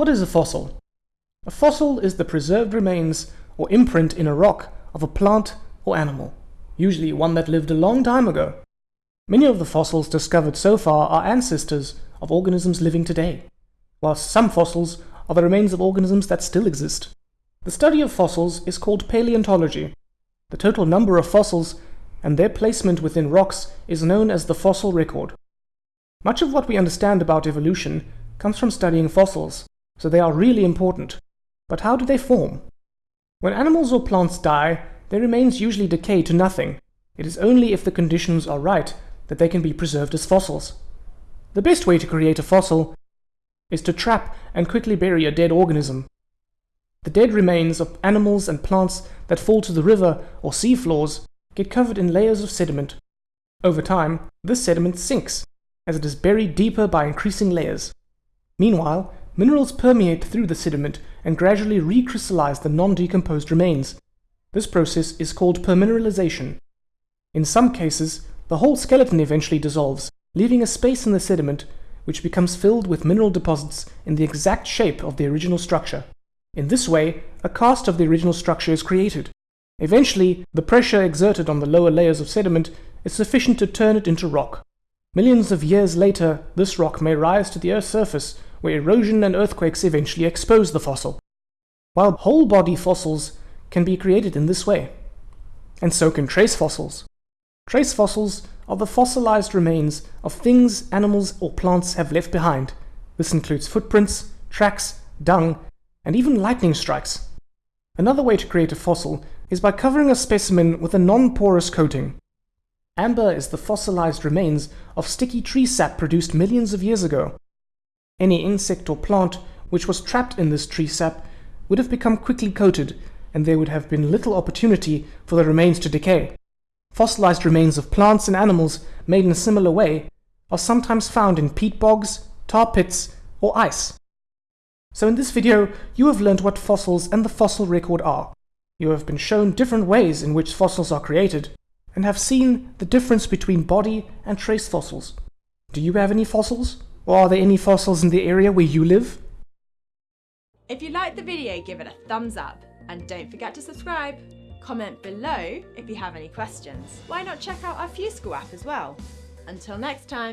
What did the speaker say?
What is a fossil? A fossil is the preserved remains or imprint in a rock of a plant or animal, usually one that lived a long time ago. Many of the fossils discovered so far are ancestors of organisms living today, whilst some fossils are the remains of organisms that still exist. The study of fossils is called paleontology. The total number of fossils and their placement within rocks is known as the fossil record. Much of what we understand about evolution comes from studying fossils, so they are really important. But how do they form? When animals or plants die, their remains usually decay to nothing. It is only if the conditions are right that they can be preserved as fossils. The best way to create a fossil is to trap and quickly bury a dead organism. The dead remains of animals and plants that fall to the river or sea floors get covered in layers of sediment. Over time, this sediment sinks, as it is buried deeper by increasing layers. Meanwhile, minerals permeate through the sediment and gradually recrystallize the non-decomposed remains. This process is called permineralization. In some cases, the whole skeleton eventually dissolves, leaving a space in the sediment which becomes filled with mineral deposits in the exact shape of the original structure. In this way, a cast of the original structure is created. Eventually, the pressure exerted on the lower layers of sediment is sufficient to turn it into rock. Millions of years later, this rock may rise to the Earth's surface, where erosion and earthquakes eventually expose the fossil. While whole body fossils can be created in this way. And so can trace fossils. Trace fossils are the fossilized remains of things animals or plants have left behind. This includes footprints, tracks, dung, and even lightning strikes. Another way to create a fossil is by covering a specimen with a non-porous coating. Amber is the fossilized remains of sticky tree sap produced millions of years ago. Any insect or plant which was trapped in this tree sap would have become quickly coated, and there would have been little opportunity for the remains to decay. Fossilized remains of plants and animals made in a similar way are sometimes found in peat bogs, tar pits, or ice. So in this video, you have learned what fossils and the fossil record are. You have been shown different ways in which fossils are created, and have seen the difference between body and trace fossils. Do you have any fossils? Or are there any fossils in the area where you live? If you liked the video, give it a thumbs up and don't forget to subscribe. Comment below if you have any questions. Why not check out our FuseSchool app as well? Until next time.